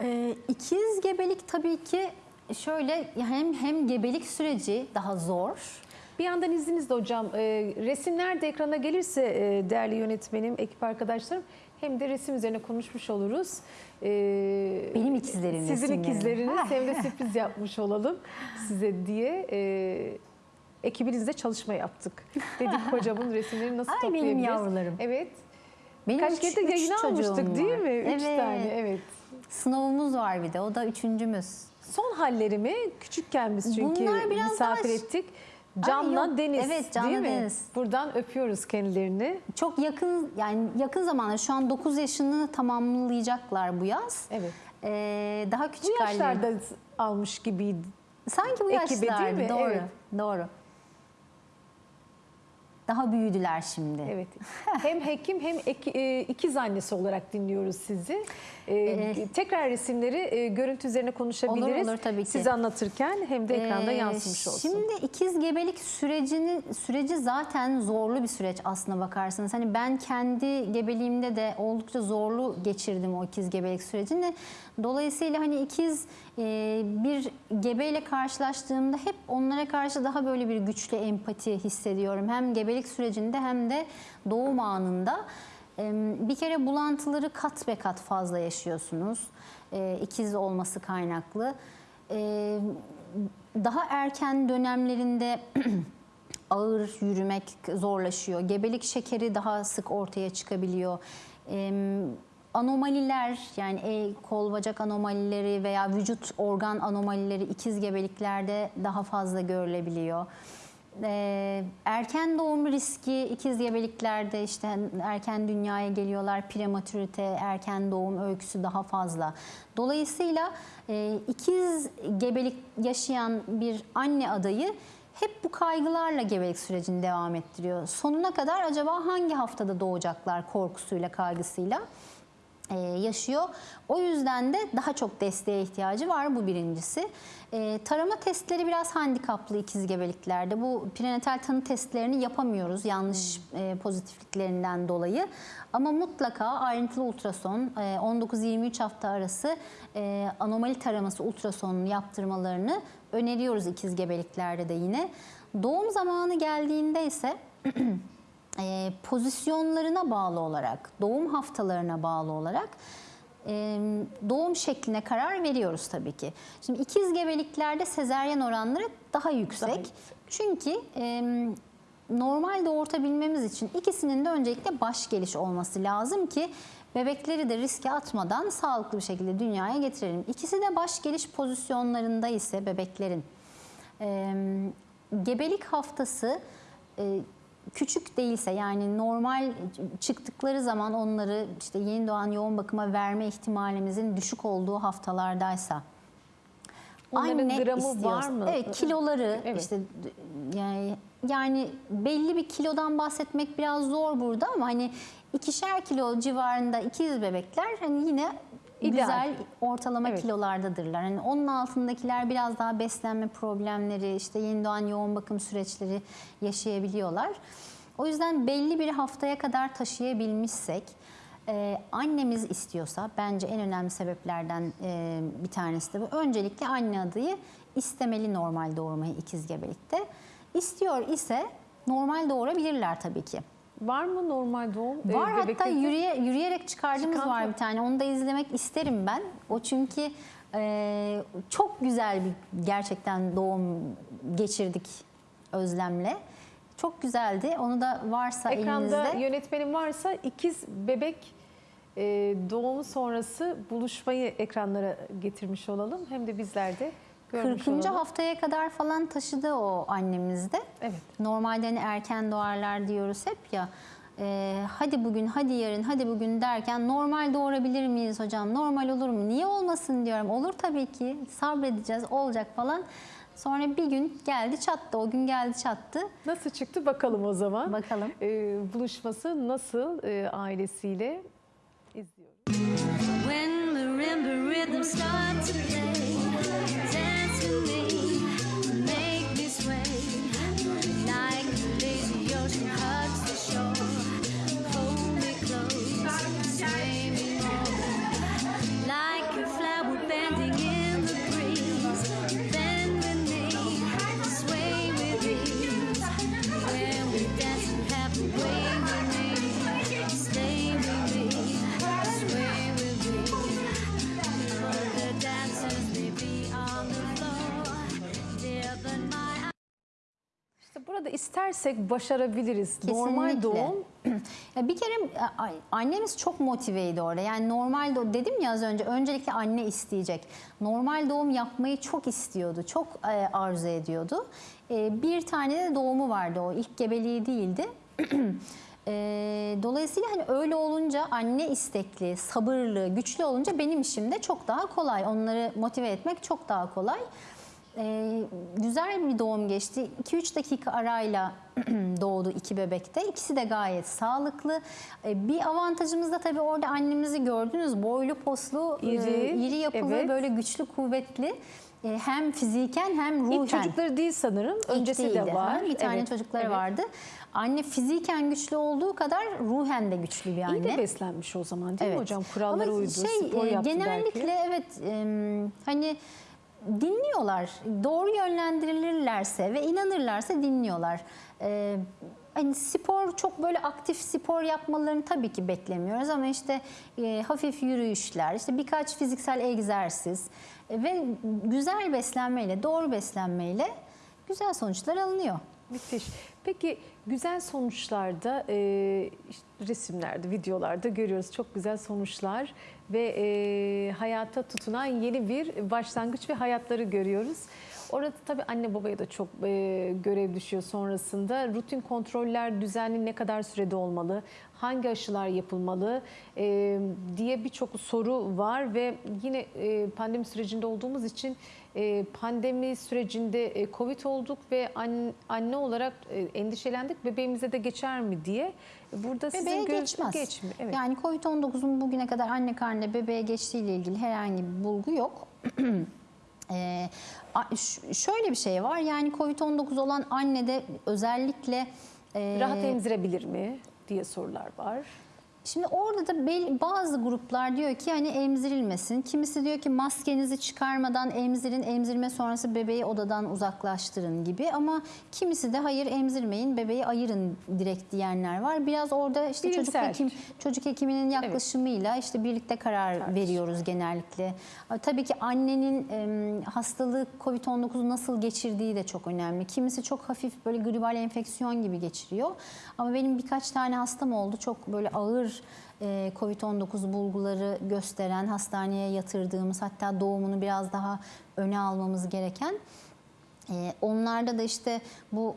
Ee, ikiz gebelik tabii ki şöyle hem hem gebelik süreci daha zor. Bir yandan izninizle hocam e, resimler de ekrana gelirse e, değerli yönetmenim, ekip arkadaşlarım hem de resim üzerine konuşmuş oluruz. E, Benim ikizlerim Sizin resimleri. ikizleriniz hem de sürpriz yapmış olalım size diye. E, ekibinizle çalışma yaptık. Dedik hocamın resimlerini nasıl Ay, benim toplayabiliriz? yavrularım. Evet. Benim Kaç üç- kere de üç çocuğum almıştık değil var. mi? Üç Evet. tane evet. Sınavımız var bir de o da üçüncümüz. Son halleri mi? Küçükken biz çünkü Bunlar biraz misafir daha- ettik. Canla Ay yok, Deniz evet, Canla değil mi? Deniz. Buradan öpüyoruz kendilerini. Çok yakın yani yakın zamanda şu an 9 yaşını tamamlayacaklar bu yaz. Evet. Ee, daha Bu küçük halleri. yaşlarda almış gibiydi. Sanki bu ekibi değil yaşlarda mi? doğru. Evet. Doğru. Daha büyüdüler şimdi. Evet. Hem hekim hem ek- e, ikiz annesi olarak dinliyoruz sizi. Ee, tekrar resimleri e, görüntü üzerine konuşabiliriz. Olur, olur, tabii ki. Siz anlatırken hem de ekranda Ee, yansımış olsun. Şimdi ikiz gebelik sürecinin süreci zaten zorlu bir süreç aslına bakarsanız. Hani ben kendi gebeliğimde de oldukça zorlu geçirdim o ikiz gebelik sürecini. Dolayısıyla hani ikiz e, bir gebeyle karşılaştığımda hep onlara karşı daha böyle bir güçlü empati hissediyorum. Hem gebelik sürecinde hem de doğum anında. E, Bir kere bulantıları kat be kat fazla yaşıyorsunuz. E, ikiz olması kaynaklı. Daha erken dönemlerinde ağır yürümek zorlaşıyor. Gebelik şekeri daha sık ortaya çıkabiliyor. Anomaliler yani el, kol bacak anomalileri veya vücut organ anomalileri ikiz gebeliklerde daha fazla görülebiliyor. Ee, erken doğum riski ikiz gebeliklerde işte erken dünyaya geliyorlar, prematürite, erken doğum öyküsü daha fazla. Dolayısıyla e, ikiz gebelik yaşayan bir anne adayı hep bu kaygılarla gebelik sürecini devam ettiriyor. Sonuna kadar acaba hangi haftada doğacaklar korkusuyla, kaygısıyla e, yaşıyor. O yüzden de daha çok desteğe ihtiyacı var bu birincisi. E, tarama testleri biraz handikaplı ikiz gebeliklerde. Bu prenatal tanı testlerini yapamıyoruz yanlış e, pozitifliklerinden dolayı. Ama mutlaka ayrıntılı ultrason e, 19-23 hafta arası e, anomali taraması ultrasonunu yaptırmalarını öneriyoruz ikiz gebeliklerde de yine. Doğum zamanı geldiğinde ise e, pozisyonlarına bağlı olarak, doğum haftalarına bağlı olarak e, doğum şekline karar veriyoruz tabii ki. Şimdi ikiz gebeliklerde sezeryen oranları daha yüksek. Daha yüksek. Çünkü e, normal doğurtabilmemiz için ikisinin de öncelikle baş geliş olması lazım ki bebekleri de riske atmadan sağlıklı bir şekilde dünyaya getirelim. İkisi de baş geliş pozisyonlarında ise bebeklerin e, gebelik haftası e, küçük değilse yani normal çıktıkları zaman onları işte yeni doğan yoğun bakıma verme ihtimalimizin düşük olduğu haftalardaysa Onların gramı istiyorsa- var mı? Evet kiloları Evet. işte yani yani belli bir kilodan bahsetmek biraz zor burada ama hani ikişer kilo civarında ikiz bebekler hani yine İdeal. güzel ortalama Evet. kilolardadırlar. Hani onun altındakiler biraz daha beslenme problemleri, işte yeni doğan yoğun bakım süreçleri yaşayabiliyorlar. O yüzden belli bir haftaya kadar taşıyabilmişsek, e, annemiz istiyorsa bence en önemli sebeplerden e, bir tanesi de bu. Öncelikle anne adayı istemeli normal doğurmayı ikiz gebelikte. İstiyor ise normal doğurabilirler tabii ki. Var mı normal doğum? e, Var hatta bebeklerin? yürüye, yürüyerek çıkardığımız Çıkan var mı? bir tane. Onu da izlemek isterim ben. O çünkü e, çok güzel bir gerçekten doğum geçirdik Özlem'le. Çok güzeldi. Onu da varsa Ekranda elinizde. yönetmenim varsa ikiz bebek e, doğumu sonrası buluşmayı ekranlara getirmiş olalım. Hem de bizler de görmüş 40. olalım. haftaya kadar falan taşıdı o annemizde. Evet. Normalde hani erken doğarlar diyoruz hep ya. Ee, hadi bugün, hadi yarın, hadi bugün derken normal doğurabilir miyiz hocam? Normal olur mu? Niye olmasın diyorum. Olur tabii ki. Sabredeceğiz, olacak falan. Sonra bir gün geldi çattı. O gün geldi çattı. Nasıl çıktı bakalım o zaman. Bakalım. E, buluşması nasıl e, ailesiyle izliyoruz. When marimba rhythms start to play, me, istersek başarabiliriz. Normal Kesinlikle. doğum Ya bir kere annemiz çok motiveydi orada. Yani normal doğum dedim ya az önce öncelikle anne isteyecek. Normal doğum yapmayı çok istiyordu. Çok e, arzu ediyordu. E, Bir tane de doğumu vardı o ilk gebeliği değildi. E, Dolayısıyla hani öyle olunca anne istekli, sabırlı, güçlü olunca benim işim de çok daha kolay. Onları motive etmek çok daha kolay. Ee, güzel bir doğum geçti. 2-3 dakika arayla doğdu iki bebekte. İkisi de gayet sağlıklı. Ee, bir avantajımız da tabii orada annemizi gördünüz. Boylu poslu, İri, e, iri yapılı, evet. böyle güçlü, kuvvetli. Ee, hem fiziken hem ruhen. ilk çocukları değil sanırım. İlk Öncesi de değildi. var. Ha, Bir tane Evet, çocukları evet. vardı. Anne fiziken güçlü olduğu kadar ruhen de güçlü bir anne. İyi de beslenmiş o zaman değil mi Evet. hocam? Kurallara Ama uydu, şey, spor e, yaptı Genellikle belki. evet e, hani dinliyorlar. Doğru yönlendirilirlerse ve inanırlarsa dinliyorlar. E, hani spor çok böyle aktif spor yapmalarını tabii ki beklemiyoruz ama işte e, hafif yürüyüşler, işte birkaç fiziksel egzersiz e, ve güzel beslenmeyle, doğru beslenmeyle güzel sonuçlar alınıyor. Müthiş. Peki güzel sonuçlarda e, işte resimlerde, videolarda görüyoruz çok güzel sonuçlar ve e, hayata tutunan yeni bir başlangıç ve hayatları görüyoruz. Orada tabii anne babaya da çok e, görev düşüyor sonrasında. Rutin kontroller düzenli ne kadar sürede olmalı? Hangi aşılar yapılmalı? E, diye birçok soru var ve yine e, pandemi sürecinde olduğumuz için pandemi sürecinde e, Covid olduk ve an- anne olarak e, endişelendik. Bebeğimize de geçer mi diye. Burada Bebeğe sizin göz- geçmez. Geçmi, evet. Yani COVID-19'un bugüne kadar anne karnında bebeğe geçtiğiyle ilgili herhangi bir bulgu yok. Ee, şöyle bir şey var yani COVID-19 olan annede özellikle e, Rahat emzirebilir mi diye sorular var. Şimdi orada da bazı gruplar diyor ki hani emzirilmesin. Kimisi diyor ki maskenizi çıkarmadan emzirin, emzirme sonrası bebeği odadan uzaklaştırın gibi. Ama kimisi de hayır emzirmeyin, bebeği ayırın direkt diyenler var. Biraz orada işte çocuk hekim çocuk hekiminin yaklaşımıyla işte birlikte karar veriyoruz genellikle. Tabii ki annenin hastalığı COVID-19 nasıl geçirdiği de çok önemli. Kimisi çok hafif böyle gribal enfeksiyon gibi geçiriyor. Ama benim birkaç tane hastam oldu. Çok böyle ağır e, COVID-19 bulguları gösteren, hastaneye yatırdığımız hatta doğumunu biraz daha öne almamız gereken. Ee, Onlarda da işte bu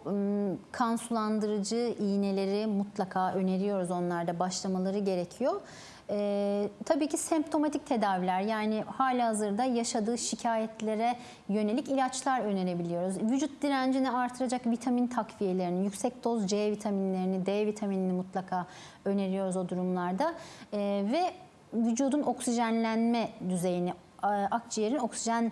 kan sulandırıcı iğneleri mutlaka öneriyoruz. Onlarda başlamaları gerekiyor. Ee, tabii ki semptomatik tedaviler yani hala hazırda yaşadığı şikayetlere yönelik ilaçlar önerebiliyoruz. Vücut direncini artıracak vitamin takviyelerini, yüksek doz C vitaminlerini, D vitaminini mutlaka öneriyoruz o durumlarda. Ee, ve vücudun oksijenlenme düzeyini, a- akciğerin oksijen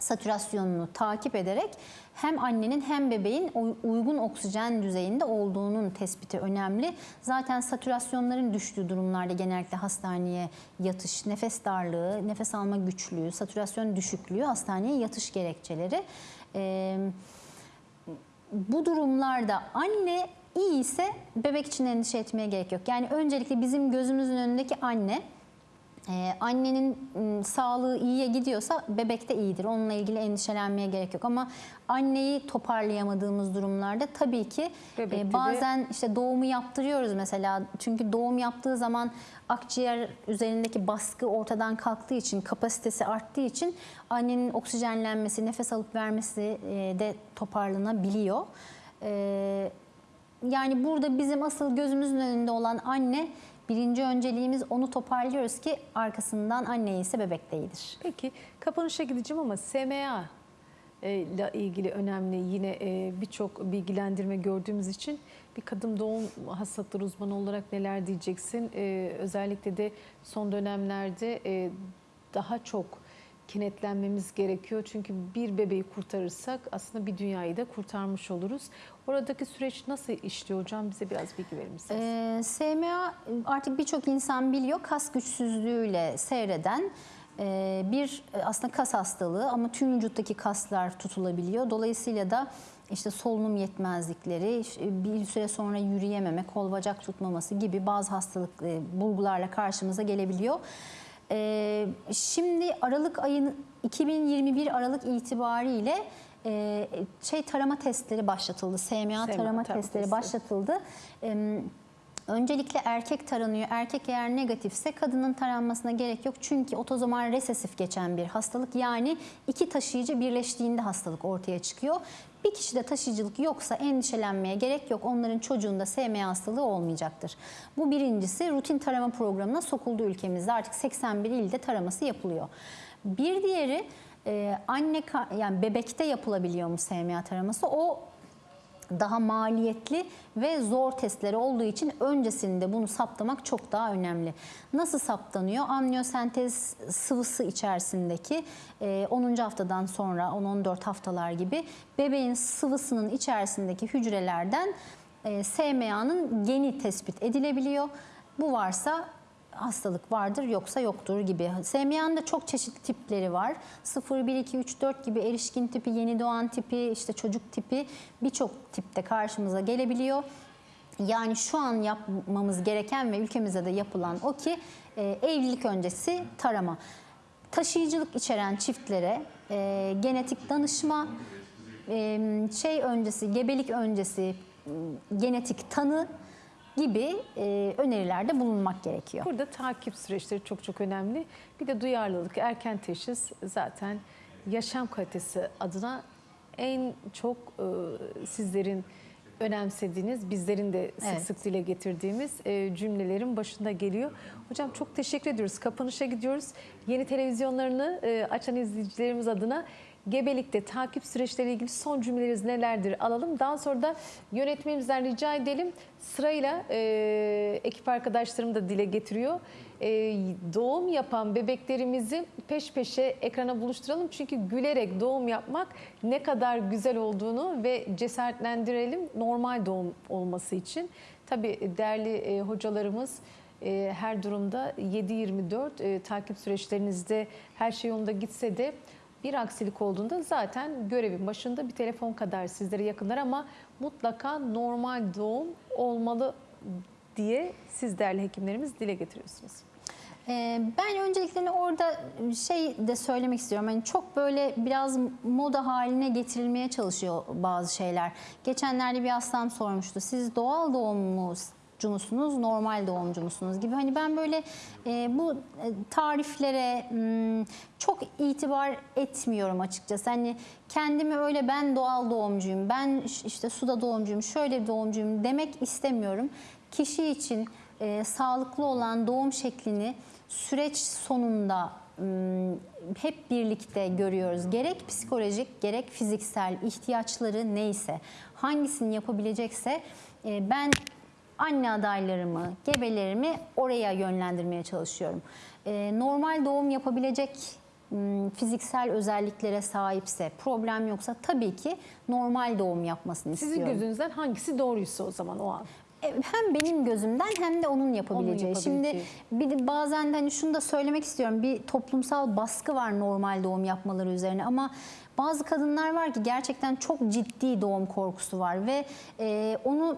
satürasyonunu takip ederek hem annenin hem bebeğin uy- uygun oksijen düzeyinde olduğunun tespiti önemli. Zaten satürasyonların düştüğü durumlarda genellikle hastaneye yatış, nefes darlığı, nefes alma güçlüğü, satürasyon düşüklüğü hastaneye yatış gerekçeleri. Ee, bu durumlarda anne iyi ise bebek için endişe etmeye gerek yok. Yani öncelikle bizim gözümüzün önündeki anne ee, annenin m, sağlığı iyiye gidiyorsa bebek de iyidir. Onunla ilgili endişelenmeye gerek yok. Ama anneyi toparlayamadığımız durumlarda tabii ki Bebekte e, de- bazen işte doğumu yaptırıyoruz mesela. Çünkü doğum yaptığı zaman akciğer üzerindeki baskı ortadan kalktığı için, kapasitesi arttığı için annenin oksijenlenmesi, nefes alıp vermesi e, de toparlanabiliyor. Ee, yani burada bizim asıl gözümüzün önünde olan anne birinci önceliğimiz onu toparlıyoruz ki arkasından anne ise bebek de iyidir. Peki kapanışa gideceğim ama SMA e, ile ilgili önemli yine e, birçok bilgilendirme gördüğümüz için bir kadın doğum hastalıkları uzmanı olarak neler diyeceksin? E, özellikle de son dönemlerde daha çok kenetlenmemiz gerekiyor. Çünkü bir bebeği kurtarırsak aslında bir dünyayı da kurtarmış oluruz. Oradaki süreç nasıl işliyor hocam? Bize biraz bilgi verir misiniz? Ee, SMA artık birçok insan biliyor kas güçsüzlüğüyle seyreden e, bir e, aslında kas hastalığı ama tüm vücuttaki kaslar tutulabiliyor. Dolayısıyla da işte solunum yetmezlikleri, işte bir süre sonra yürüyememe, kol bacak tutmaması gibi bazı hastalık e, bulgularla karşımıza gelebiliyor. Ee, şimdi Aralık ayın 2021 Aralık itibariyle e, şey tarama testleri başlatıldı. SMA, SMA tarama, tarama testleri testi. başlatıldı. E, Öncelikle erkek taranıyor. Erkek eğer negatifse kadının taranmasına gerek yok. Çünkü otozomal resesif geçen bir hastalık. Yani iki taşıyıcı birleştiğinde hastalık ortaya çıkıyor. Bir kişide taşıyıcılık yoksa endişelenmeye gerek yok. Onların çocuğunda SMA hastalığı olmayacaktır. Bu birincisi rutin tarama programına sokuldu ülkemizde. Artık 81 ilde taraması yapılıyor. Bir diğeri e, anne yani bebekte yapılabiliyor mu SMA taraması? O daha maliyetli ve zor testleri olduğu için öncesinde bunu saptamak çok daha önemli. Nasıl saptanıyor? Amniyosentez sıvısı içerisindeki e, 10. haftadan sonra 10-14 haftalar gibi bebeğin sıvısının içerisindeki hücrelerden e, SMA'nın geni tespit edilebiliyor. Bu varsa hastalık vardır yoksa yoktur gibi. SMA'nın da çok çeşitli tipleri var. 0, 1, 2, 3, 4 gibi erişkin tipi, yeni doğan tipi, işte çocuk tipi birçok tipte karşımıza gelebiliyor. Yani şu an yapmamız gereken ve ülkemizde de yapılan o ki e, evlilik öncesi tarama. Taşıyıcılık içeren çiftlere e, genetik danışma, e, şey öncesi, gebelik öncesi genetik tanı gibi e, önerilerde bulunmak gerekiyor. Burada takip süreçleri çok çok önemli. Bir de duyarlılık, erken teşhis zaten yaşam kalitesi adına en çok e, sizlerin önemsediğiniz, bizlerin de sık Evet. sık dile getirdiğimiz e, cümlelerin başında geliyor. Hocam çok teşekkür ediyoruz. Kapanışa gidiyoruz. Yeni televizyonlarını e, açan izleyicilerimiz adına gebelikte takip süreçleriyle ilgili son cümleleriniz nelerdir alalım. Daha sonra da yönetmenimizden rica edelim. Sırayla e, ekip arkadaşlarım da dile getiriyor. E, doğum yapan bebeklerimizi peş peşe ekrana buluşturalım. Çünkü gülerek doğum yapmak ne kadar güzel olduğunu ve cesaretlendirelim normal doğum olması için. Tabii değerli e, hocalarımız e, her durumda 7-24 e, takip süreçlerinizde her şey yolunda gitse de bir aksilik olduğunda zaten görevin başında bir telefon kadar sizlere yakınlar ama mutlaka normal doğum olmalı diye siz değerli hekimlerimiz dile getiriyorsunuz. Ee, Ben öncelikle orada şey de söylemek istiyorum. Hani çok böyle biraz moda haline getirilmeye çalışıyor bazı şeyler. Geçenlerde bir hastam sormuştu. Siz doğal doğumcu musunuz, normal doğumcu musunuz gibi. Hani ben böyle e, bu e, tariflere hmm, çok itibar etmiyorum açıkçası. Hani kendimi öyle ben doğal doğumcuyum, ben işte suda doğumcuyum, şöyle doğumcuyum demek istemiyorum. Kişi için e, sağlıklı olan doğum şeklini süreç sonunda m, hep birlikte görüyoruz. Gerek psikolojik gerek fiziksel ihtiyaçları neyse hangisini yapabilecekse e, ben anne adaylarımı, gebelerimi oraya yönlendirmeye çalışıyorum. E, normal doğum yapabilecek m, fiziksel özelliklere sahipse, problem yoksa tabii ki normal doğum yapmasını Sizin istiyorum. gözünüzden hangisi doğruysa o zaman o an. E, hem benim gözümden hem de onun yapabileceği. Onun Şimdi bir de bazen de hani şunu da söylemek istiyorum. Bir toplumsal baskı var normal doğum yapmaları üzerine ama bazı kadınlar var ki gerçekten çok ciddi doğum korkusu var ve e, onu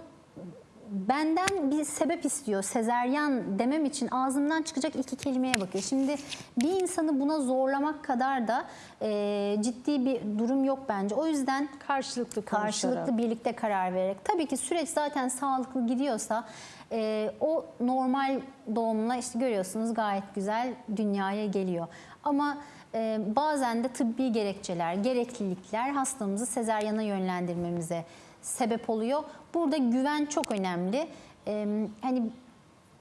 benden bir sebep istiyor. Sezeryan demem için ağzımdan çıkacak iki kelimeye bakıyor. Şimdi bir insanı buna zorlamak kadar da e, ciddi bir durum yok bence. O yüzden Karşılıklı konuşarak. karşılıklı birlikte karar vererek. Tabii ki süreç zaten sağlıklı gidiyorsa e, o normal doğumla işte görüyorsunuz gayet güzel dünyaya geliyor. Ama e, bazen de tıbbi gerekçeler, gereklilikler hastamızı sezaryana yönlendirmemize sebep oluyor. Burada güven çok önemli. E, hani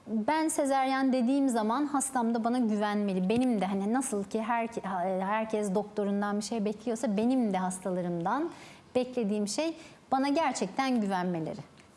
ben sezeryan dediğim zaman hastam da bana güvenmeli. Benim de hani nasıl ki her, herkes doktorundan bir şey bekliyorsa benim de hastalarımdan beklediğim şey bana gerçekten güvenmeleri.